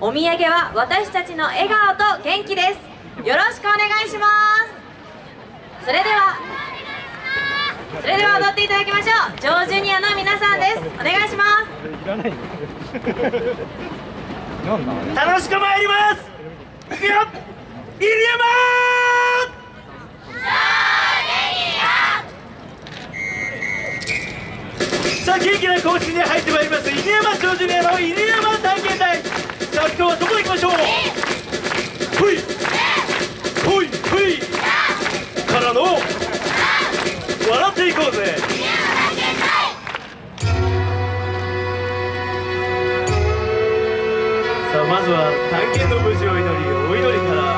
お土産は私たちの笑顔と元気です。よろしくお願いします。それではそれでは踊っていただきましょう。ジョージュニアの皆さんです。お願いします。楽しく参ります。いくよ。入山さあ元気な講師に入ってまいります。犬山町ジュニアの犬山ていこうぜ。さあまずは探検の無事を祈りお祈りから。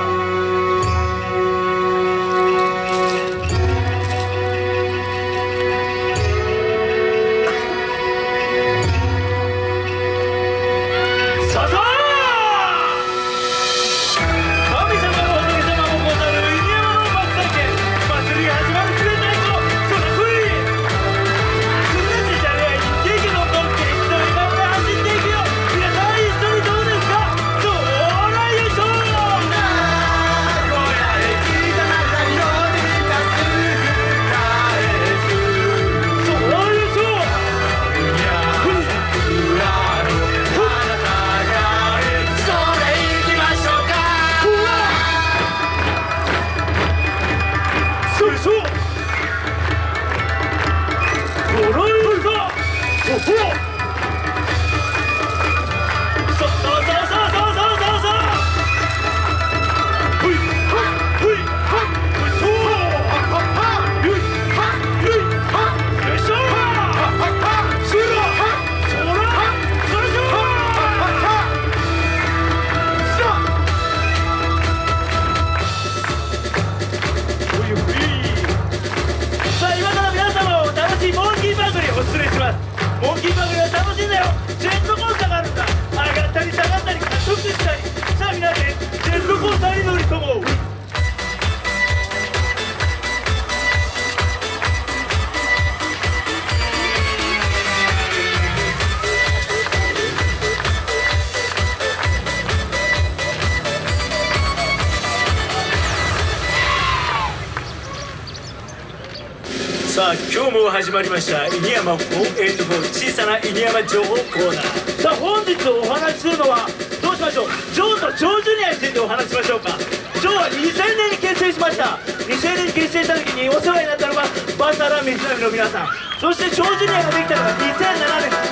さあ今日も始まりました犬山484小さな犬山情報コーナー。さあ本日お話しするのはどうしましょうジョーとジョージュニアについてお話ししましょうか。ジョーは2000年に結成しました。2000年に結成した時にお世話になったのがバサラ水波の皆さん。そしてジョージュニアができたのが2007年。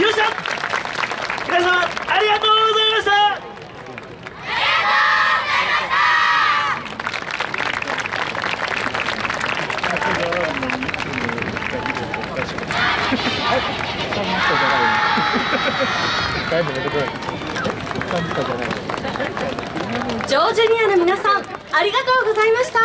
よっしゃ！皆様ありがとうございました！ジョージュニアの皆さんありがとうございました。